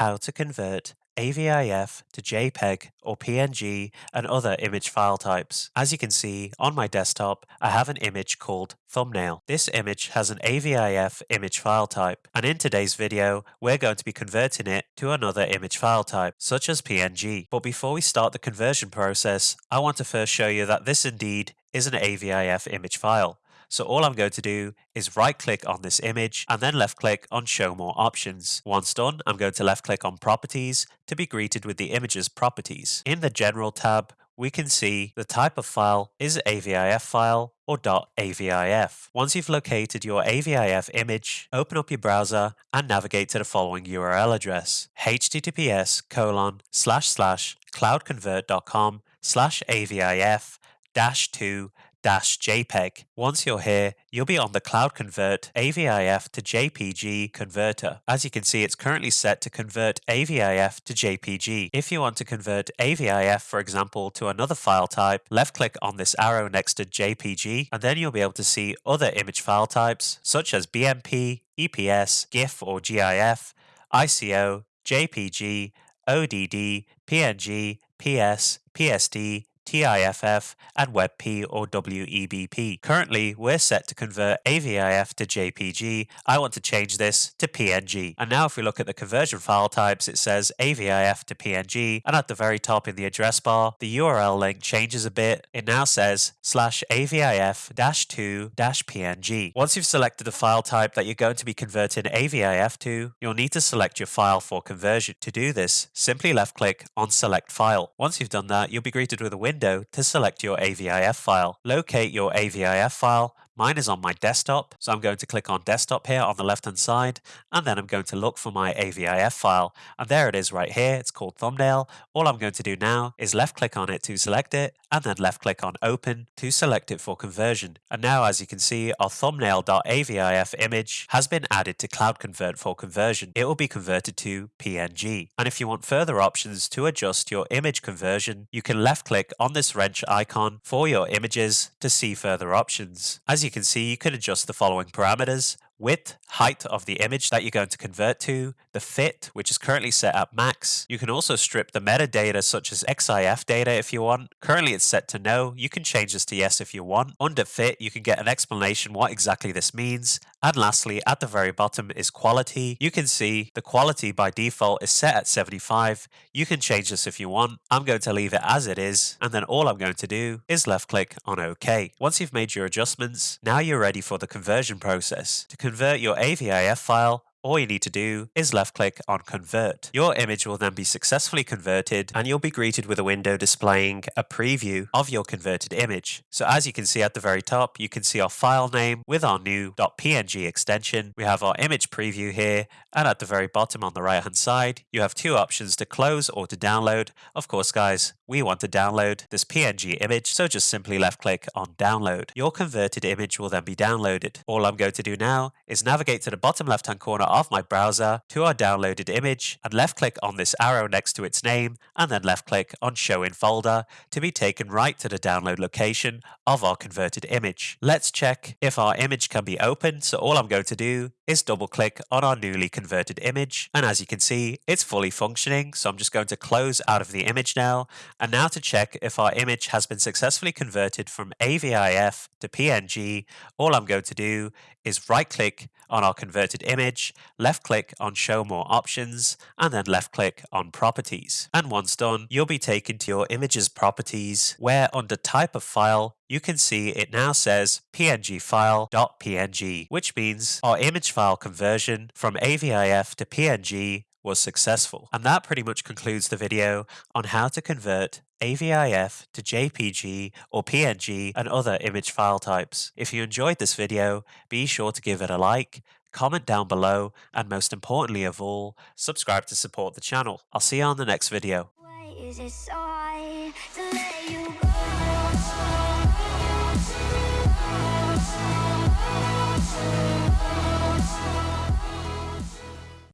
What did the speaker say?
how to convert AVIF to JPEG or PNG and other image file types. As you can see on my desktop, I have an image called thumbnail. This image has an AVIF image file type, and in today's video, we're going to be converting it to another image file type, such as PNG. But before we start the conversion process, I want to first show you that this indeed is an AVIF image file. So all I'm going to do is right click on this image and then left click on show more options. Once done, I'm going to left click on properties to be greeted with the image's properties. In the general tab, we can see the type of file is AVIF file or .avif. Once you've located your AVIF image, open up your browser and navigate to the following URL address https colon slash slash cloudconvert.com slash avif dash 2 JPEG. Once you're here, you'll be on the Cloud Convert AVIF to JPG converter. As you can see, it's currently set to convert AVIF to JPG. If you want to convert AVIF, for example, to another file type, left click on this arrow next to JPG, and then you'll be able to see other image file types, such as BMP, EPS, GIF or GIF, ICO, JPG, ODD, PNG, PS, PSD, TIFF, and WebP or WEBP. Currently, we're set to convert AVIF to JPG. I want to change this to PNG. And now if we look at the conversion file types, it says AVIF to PNG, and at the very top in the address bar, the URL link changes a bit. It now says slash AVIF dash 2 dash PNG. Once you've selected the file type that you're going to be converting AVIF to, you'll need to select your file for conversion. To do this, simply left click on select file. Once you've done that, you'll be greeted with a window window to select your AVIF file. Locate your AVIF file Mine is on my desktop, so I'm going to click on desktop here on the left hand side, and then I'm going to look for my AVIF file, and there it is right here, it's called thumbnail. All I'm going to do now is left click on it to select it, and then left click on open to select it for conversion. And now as you can see, our thumbnail.avif image has been added to Cloud Convert for conversion. It will be converted to PNG. And if you want further options to adjust your image conversion, you can left click on this wrench icon for your images to see further options. As you you can see, you can adjust the following parameters width, height of the image that you're going to convert to, the fit, which is currently set at max. You can also strip the metadata such as EXIF data if you want. Currently it's set to no. You can change this to yes if you want. Under fit, you can get an explanation what exactly this means. And lastly, at the very bottom is quality. You can see the quality by default is set at 75. You can change this if you want. I'm going to leave it as it is. And then all I'm going to do is left click on OK. Once you've made your adjustments, now you're ready for the conversion process. To convert your AVIF file, all you need to do is left click on convert. Your image will then be successfully converted and you'll be greeted with a window displaying a preview of your converted image. So as you can see at the very top, you can see our file name with our new .png extension. We have our image preview here and at the very bottom on the right hand side, you have two options to close or to download. Of course guys, we want to download this PNG image, so just simply left click on download. Your converted image will then be downloaded. All I'm going to do now is navigate to the bottom left hand corner of my browser to our downloaded image and left click on this arrow next to its name and then left click on show in folder to be taken right to the download location of our converted image. Let's check if our image can be opened. So all I'm going to do is double click on our newly converted image. And as you can see, it's fully functioning. So I'm just going to close out of the image now. And now to check if our image has been successfully converted from AVIF to PNG, all I'm going to do is right click on our converted image, left click on show more options, and then left click on properties. And once done, you'll be taken to your image's properties where under type of file, you can see it now says png file.png, which means our image file conversion from AVIF to PNG was successful. And that pretty much concludes the video on how to convert AVIF to JPG or PNG and other image file types. If you enjoyed this video, be sure to give it a like, comment down below, and most importantly of all, subscribe to support the channel. I'll see you on the next video.